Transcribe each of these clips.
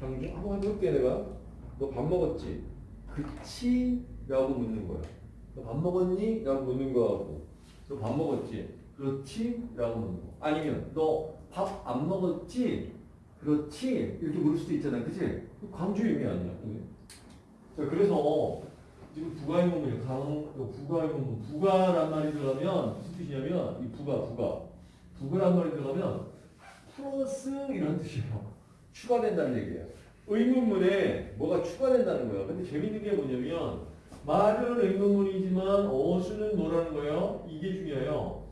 강주 한번 해볼게 내가. 너 밥 먹었지? 그치? 라고 묻는 거야. 너 밥 먹었니? 라고 묻는 거하고 너 밥 먹었지? 그렇지? 라고 묻는 거. 아니면 너 밥 안 먹었지? 그렇지? 이렇게 물을 수도 있잖아. 그치? 강주 의미 아니야. 자, 그래서 지금 부가의문문이 강, 부가의문문, 부가란 말이 들어가면 무슨 뜻이냐면 이 부가, 부가. 부가란 말이 들어가면 플러스 이런 뜻이에요. 추가된다는 얘기예요. 의문문에 뭐가 추가된다는 거예요. 근데 재밌는 게 뭐냐면 말은 의문문이지만 어수는 뭐라는 거예요? 이게 중요해요.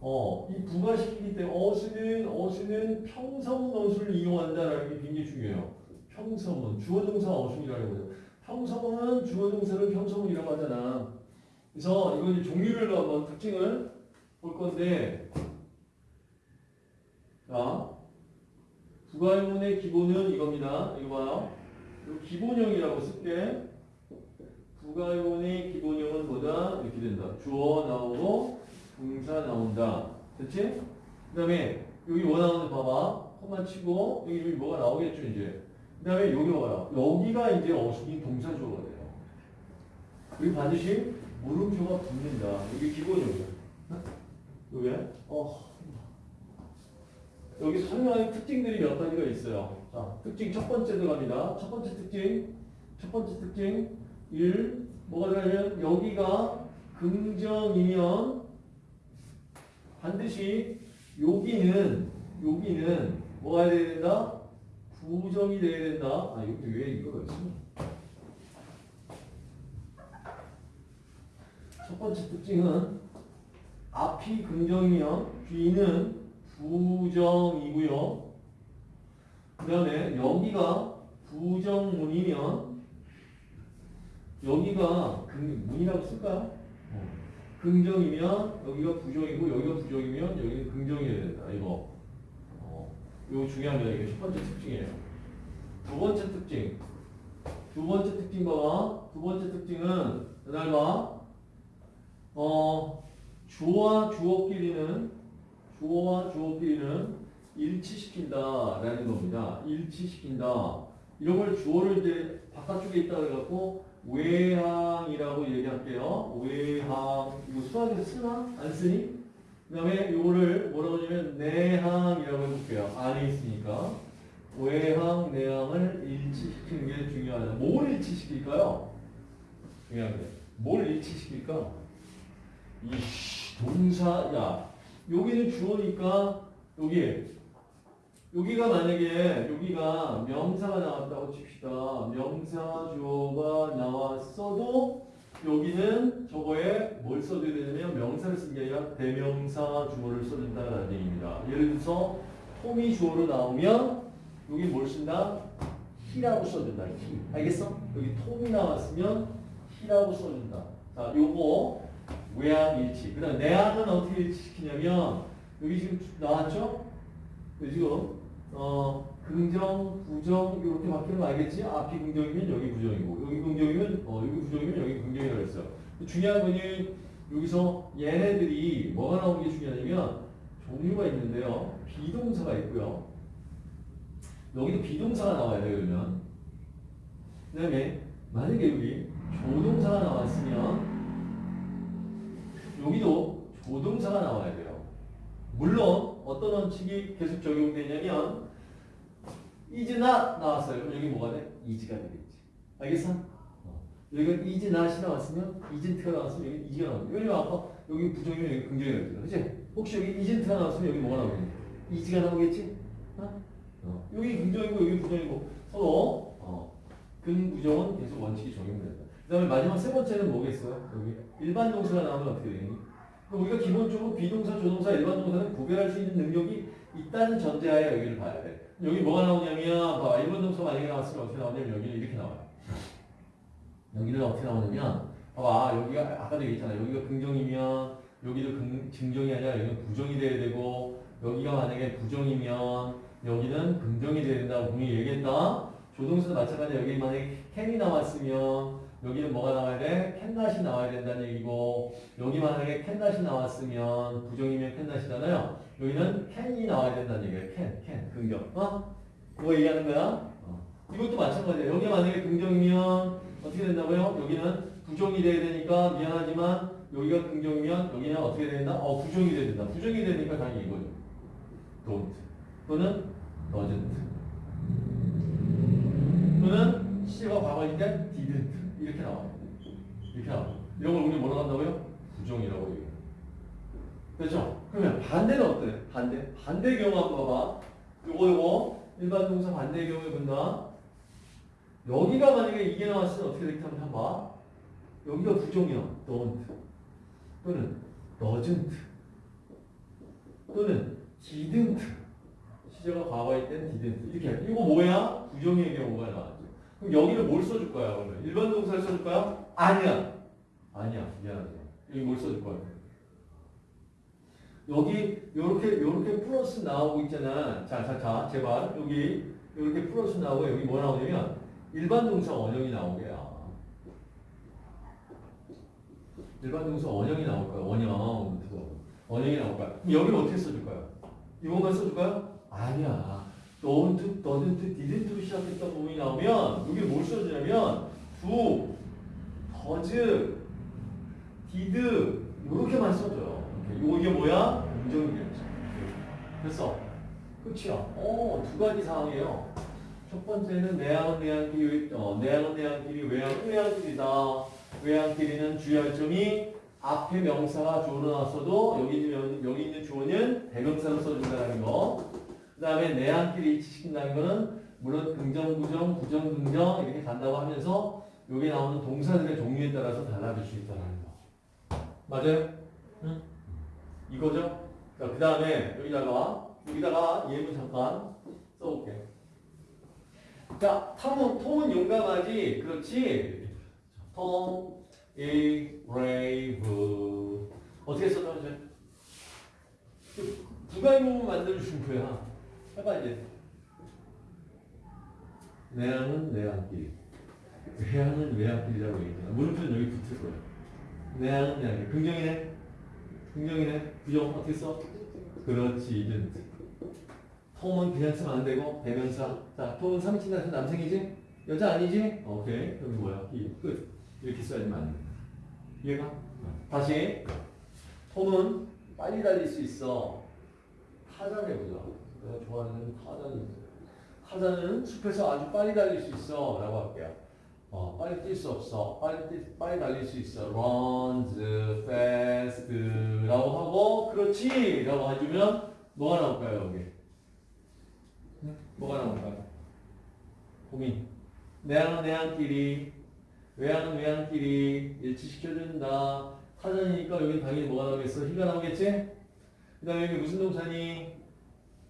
어, 이 부가시키기 때문에 어수는 어수는 평서문 어수를 이용한다라는 게 굉장히 중요해요. 평서문 주어 동사 어순이라는 거죠. 평서문은 주어 동사를 평서문이라고 하잖아. 그래서 이거 이제 종류를 한번 특징을 볼 건데 자 부가의문의 기본은 이겁니다. 이거 봐요. 이 기본형이라고 쓸게. 부가의문의 기본형은 뭐다? 이렇게 된다. 주어 나오고 동사 나온다. 됐지? 그 다음에 여기 뭐 나오는지 봐봐. 코만 치고 여기, 여기 뭐가 나오겠죠 이제. 그 다음에 여기 봐요. 여기가 이제 어순이 동사주어가 돼요. 그리고 반드시 물음표가 붙는다. 이게 기본형이야. 여기 어. 여기 설명하는 특징들이 몇 가지가 있어요. 자, 특징 첫 번째 들어갑니다. 첫 번째 특징, 첫 번째 특징 1. 뭐가 들어가냐면 여기가 긍정이면 반드시 여기는 여기는 뭐가 돼야 된다? 부정이 돼야 된다. 아, 여기 왜 이거가 있어? 첫 번째 특징은 앞이 긍정이면 뒤는 부정이고요. 그 다음에 여기가 부정문이면 여기가 긍, 문이라고 쓸까요? 어. 긍정이면 여기가 부정이고 여기가 부정이면 여기는 긍정이어야 된다. 이거. 어. 이거 중요합니다. 이게 첫 번째 특징이에요. 두 번째 특징. 두 번째 특징 봐봐. 두 번째 특징은 날 봐. 어, 주어와 주어끼리는 주어와 주어끼리는 일치시킨다라는 겁니다. 일치시킨다. 이런 걸 주어를 이제 바깥쪽에 있다 그래갖고 외항이라고 얘기할게요. 외항 이거 수학에서 쓰나? 안 쓰니? 그 다음에 이거를 뭐라고 하냐면 내항이라고 해볼게요. 안에 있으니까 외항, 내항을 일치시키는 게 중요하다. 뭘 일치시킬까요? 중요한 게. 뭘 일치시킬까? 이 동사, 야, 여기는 주어니까 여기 여기가 만약에 여기가 명사가 나왔다고 칩시다. 명사 주어가 나왔어도 여기는 저거에 뭘 써줘야 되냐면 명사를 쓴 게 아니라 대명사 주어를 써준다는 얘기입니다. 예를 들어서 톰이 주어로 나오면 여기 뭘 쓴다? 히라고 써준다. 히. 알겠어? 여기 톰이 나왔으면 히라고 써준다. 자, 요거 외항 일치. 그 다음 내항은 어떻게 일치시키냐면 여기 지금 나왔죠? 지금 어 긍정, 부정 이렇게 바뀌는 거 알겠지? 앞이 긍정이면 여기 부정이고 여기 긍정이면 어 여기 부정이면 여기 긍정이라고 했어요. 중요한 거는 여기서 얘네들이 뭐가 나오는 게 중요하냐면 종류가 있는데요. 비동사가 있고요. 여기도 비동사가 나와야 돼요. 그러면 그 다음에 만약에 여기 조동사가 나왔으면 여기도 조동사가 나와야 돼요. 물론 어떤 원칙이 계속 적용되냐면 not 나왔어요. 그럼 여기 뭐가 돼? is가 되겠지. 알겠어? 어. 여기가 not이 나왔으면 isn't가 나왔으면 여기 is가 나오죠. 왜냐면 아까 여기 부정이면 여기 긍정이 나오잖아. 그치? 혹시 여기 isn't가 나왔으면 여기 뭐가 나오겠니? is가 나오겠지? 어? 어. 여기 긍정이고 여기 부정이고 서로 어. 근부정은 계속 원칙이 적용된다. 그 다음에 마지막 세 번째는 뭐겠어요? 여기 일반 동사가 나오면 어떻게 되니? 우리가 기본적으로 비동사, 조동사, 일반 동사는 구별할 수 있는 능력이 있다는 전제하에 여기를 봐야 돼. 여기 뭐가 나오냐면, 봐, 일반 동사 만약에 나왔으면 어떻게 나오냐면 여기는 이렇게 나와요. 여기는 어떻게 나오냐면, 봐봐, 여기가 아까도 얘기했잖아요. 여기가 긍정이면 여기도 긍, 증정이 아니라 여기는 부정이 돼야 되고, 여기가 만약에 부정이면 여기는 긍정이 돼야 된다고 분명히 얘기했다. 조동사도 마찬가지야. 여기 만약에 can이 나왔으면 여기는 뭐가 나와야 돼? 캔낫이 나와야 된다는 얘기고 여기 만약에 캔낫이 나왔으면 부정이면 캔낫이잖아요. 여기는 캔이 나와야 된다는 얘기예요. 캔, 캔, 긍정. 어? 그거 얘기하는 거야? 어. 이것도 마찬가지예요. 여기 만약에 긍정이면 어떻게 된다고요? 여기는 부정이 돼야 되니까 미안하지만 여기가 긍정이면 여기는 어떻게 된다? 어, 부정이 돼야 된다. 부정이 되니까 당연히 이거죠. don't. 또는 doesn't. 또는 시제가 과거일 때 didn't. 이렇게 나와요. 이렇게 나와요. 이런 걸 우리 뭐라고 한다고요? 부정이라고 얘기해요. 그렇죠? 그러면 반대는 어때? 반대. 반대 경우 한번 봐봐. 요거 요거 일반 동사 반대 경우에 본다. 여기가 만약에 이게 나왔으면 어떻게 될까 한번 봐. 여기가 부정이야. don't. 또는 doesn't. 또는 didn't. 시제가 과거일 땐 didn't. 이렇게. 이거 뭐야? 부정의 경우가 나왔죠. 그럼 여기를 뭘 써줄 거야, 그러면? 일반 동사를 써줄 거야? 아니야. 아니야. 미안하지. 여기 뭘 써줄 거야? 여기 요렇게 요렇게 플러스 나오고 있잖아. 자, 자, 자, 제발 여기 요렇게 플러스 나오고 여기 뭐 나오냐면 일반 동사 원형이 나오게야. 일반 동사 원형이 나올 거야. 원형. 원형이 나올 거야. 여기를 어떻게 써줄 거야? 이것만 써줄 거야? 아니야. Don't, doesn't, didn't 시작했던 부분이 나오면 여기를 뭘 써주냐면 do, does, did 이렇게만 써줘요. 이렇게. 이게 뭐야? 긍정이겠죠. 됐어. 끝이야. 어, 두 가지 상황이에요. 첫 번째는 내항은 내항끼리, 어, 내항은 내항끼리, 외항은 외항끼리다. 외항끼리는 주의할 점이 앞에 명사가 주어로 나왔어도 여기 있는, 여기 있는 주어는 대명사로 써준다는 거. 그 다음에 내항끼리 일치시킨다는 거는 물론 긍정, 부정, 부정, 긍정 이렇게 간다고 하면서 여기 나오는 동사들의 종류에 따라서 달라질 수 있다는 거. 맞아요? 응? 이거죠? 자, 그 다음에 여기다가, 여기다가 예문 잠깐 써볼게. 자, 톰은, 톰은 용감하지. 그렇지? 톰, 이, brave. 어떻게 써나오죠? 부가의문을 만들어준 거야. 해봐, 이제. 내항은 내항끼리. 외항은 외항끼리라고 얘기했잖아. 물음표는 여기 붙을 거야. 내항은 내항끼리. 긍정이네? 긍정이네? 부정 어떻게 써? 그렇지, didn't. 톰은 그냥 쓰면 안 되고, 대명사. 자, 톰은 3인칭 나서 남성이지? 여자 아니지? 오케이. 여기 뭐야? 이, 끝. 이렇게 맞는 거야. 이해가? 어. 다시. 톰은 빨리 달릴 수 있어. 타잔 해보자. 내가 좋아하는 있어. 타잔은 숲에서 아주 빨리 달릴 수 있어. 라고 할게요. 어, 빨리 뛸 수 없어. 빨리 뛰, 빨리 달릴 수 있어. runs fast 라고 하고 그렇지 라고 해주면 뭐가 나올까요 여기? 응? 뭐가 나올까요? 고민. 내항은 내항끼리 외항은 외항끼리 일치시켜준다. 타전이니까 여기 당연히 뭐가 나오겠어? 희가 나오겠지? 그 다음에 여기 무슨 동사니?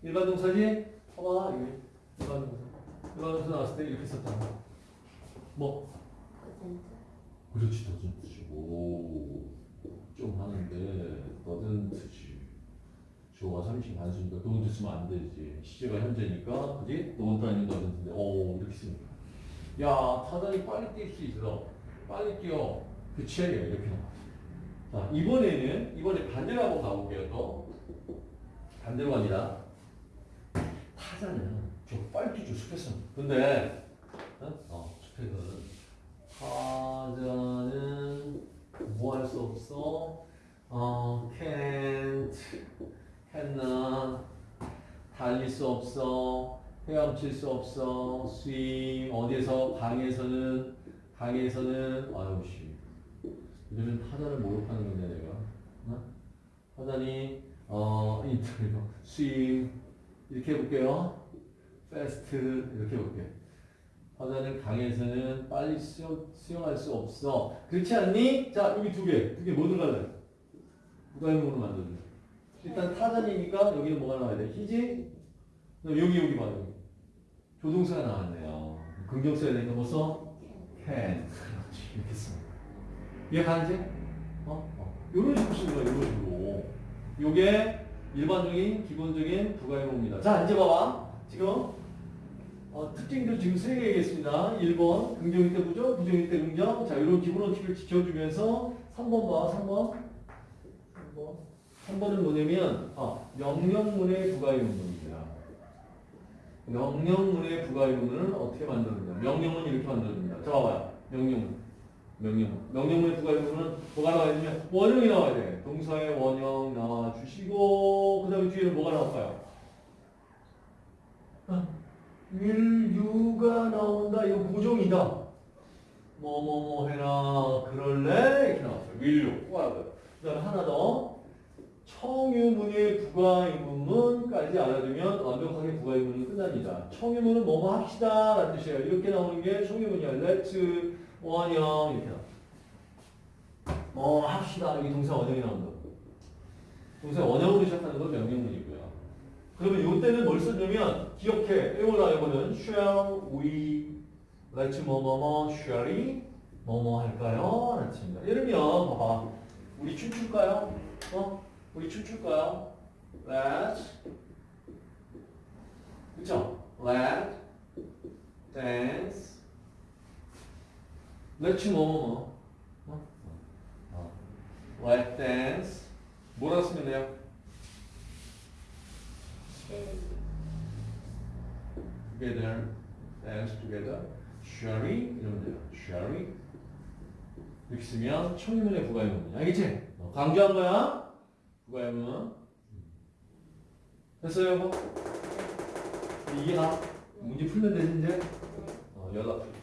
일반 동사지? 봐봐 여기 일반 동사. 일반 동사 나왔을 때 이렇게 썼단 말이야. 뭐? 그렇지 더든트지 오좀 하는데 더든트지 주어가 30 단수니까 더든트 쓰면 안 되지 시제가 현재니까 그지? 더든트 아니면 더든트인데 오 이렇게 쓰는 거야 야 타단이 빨리 뛸 수 있어 빨리 뛰어 그치? 이렇게 나와 자 이번에는 이번에 반대로 한번 가볼게요 또 반대로 갑니다 타자는 저 빨리 뛰죠 숲에서 근데 어? 어 숲에서는 타자는 뭐 할 수 없어? 어, can't, cannot, 달릴 수 없어, 헤엄칠 수 없어, swim, 어디에서, 강에서는, 강에서는, 아유, 씨. 이러면 타자를 모욕하는 건데, 내가. 어? 타자니, 어, 인터뷰, swim, 이렇게 해볼게요. fast, 이렇게 해볼게요. 화자는 강에서는 빨리 수영, 수영할 수 없어. 그렇지 않니? 자, 여기 두 개. 두 개 뭐 들어갈래? 부가형으로 만들어줘. 일단 타전이니까 여기는 뭐가 나와야 돼? 희지? 여기, 여기 봐, 여기. 조동사가 나왔네요. 긍정 써야 되니까 뭐 써? can. 이렇게 써. 이해 가는지? 어? 어. 요런 식으로 쓰는 거야, 요런 식으로. 요게 일반적인, 기본적인 부가형입니다. 자, 이제 봐봐. 지금 어, 특징도 지금 세 개 얘기했습니다. 1번 긍정일 때 부정, 부정일 때 긍정. 자, 이런 기본 원칙을 지켜주면서 3번 봐. 3번. 3번. 3번은 뭐냐면 아, 명령문의 부가의문입니다. 명령문의 부가의문은 어떻게 만드느냐? 명령문 이렇게 만들어줍니다. 자, 봐봐요. 명령문. 명령문. 명령문의 부가의문은 뭐가 나와야 되냐? 원형이 나와야 돼. 동사의 원형 나와주시고, 그 다음에 뒤에는 뭐가 나올까요? will you가 나온다. 이거 부종이다. 뭐 뭐 뭐 해라. 그럴래? 이렇게 나왔어요. you. 뭐라고요? 그 다음에 하나 더. 청유문의 부가의문까지 알아두면 완벽하게 부가의문이 끝납니다. 청유문은 뭐뭐 합시다 라는 뜻이에요. 이렇게 나오는 게 청유문이야. let's 원형 이렇게 나와. 뭐 합시다. 여기 동사 원형이 나온다. 동사 원형으로 시작하는 건 명령문이고요. 그러면 이때는 뭘 쓰냐면 기억해. 이거나 이거는 shall we let's 뭐뭐뭐 shall we 뭐뭐 할까요? 라는 들면 봐봐. 우리 춤출까요? 어? 우리 춤출까요? Let's 그쵸? Let dance Let's 뭐뭐뭐 어? 어. Let dance 뭐라 쓰면 돼요? Together Dance together we? 이러면 돼요 we? 이렇게 쓰면 청유문의 부가의문 알겠지? 어, 강조한 거야 부가의문 됐어요 여보? 이게 다 문제 풀면 되지 이제? 어, 연락